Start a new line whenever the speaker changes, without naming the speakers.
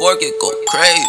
fork, it go crazy.